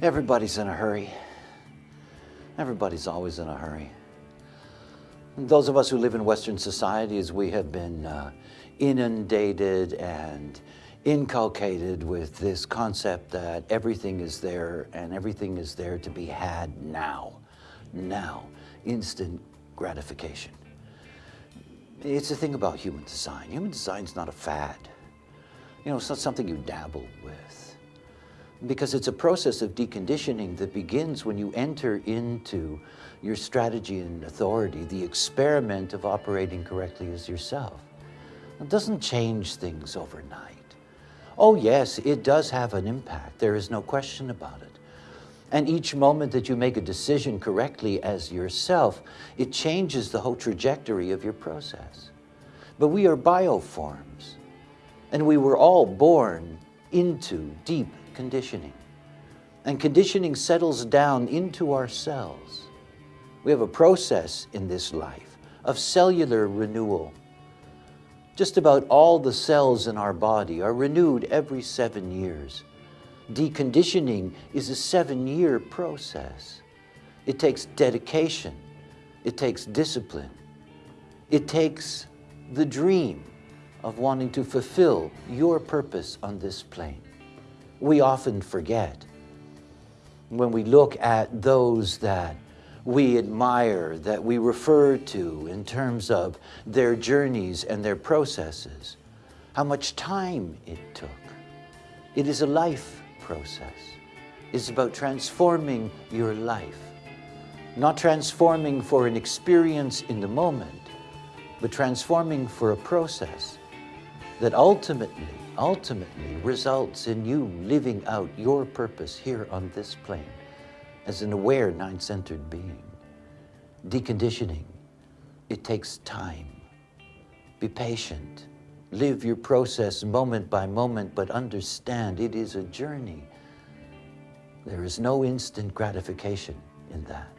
Everybody's in a hurry. Everybody's always in a hurry. Those of us who live in Western societies, we have been uh, inundated and inculcated with this concept that everything is there and everything is there to be had now. Now. Instant gratification. It's the thing about human design. Human design is not a fad. You know, it's not something you dabble with. Because it's a process of deconditioning that begins when you enter into your strategy and authority, the experiment of operating correctly as yourself. It doesn't change things overnight. Oh yes, it does have an impact. There is no question about it. And each moment that you make a decision correctly as yourself, it changes the whole trajectory of your process. But we are bioforms, and we were all born into deep conditioning. And conditioning settles down into our cells. We have a process in this life of cellular renewal. Just about all the cells in our body are renewed every seven years. Deconditioning is a seven-year process. It takes dedication. It takes discipline. It takes the dream of wanting to fulfill your purpose on this plane. We often forget when we look at those that we admire, that we refer to in terms of their journeys and their processes, how much time it took. It is a life process. It's about transforming your life. Not transforming for an experience in the moment, but transforming for a process that ultimately, ultimately results in you living out your purpose here on this plane as an aware nine-centered being. Deconditioning, it takes time. Be patient. Live your process moment by moment, but understand it is a journey. There is no instant gratification in that.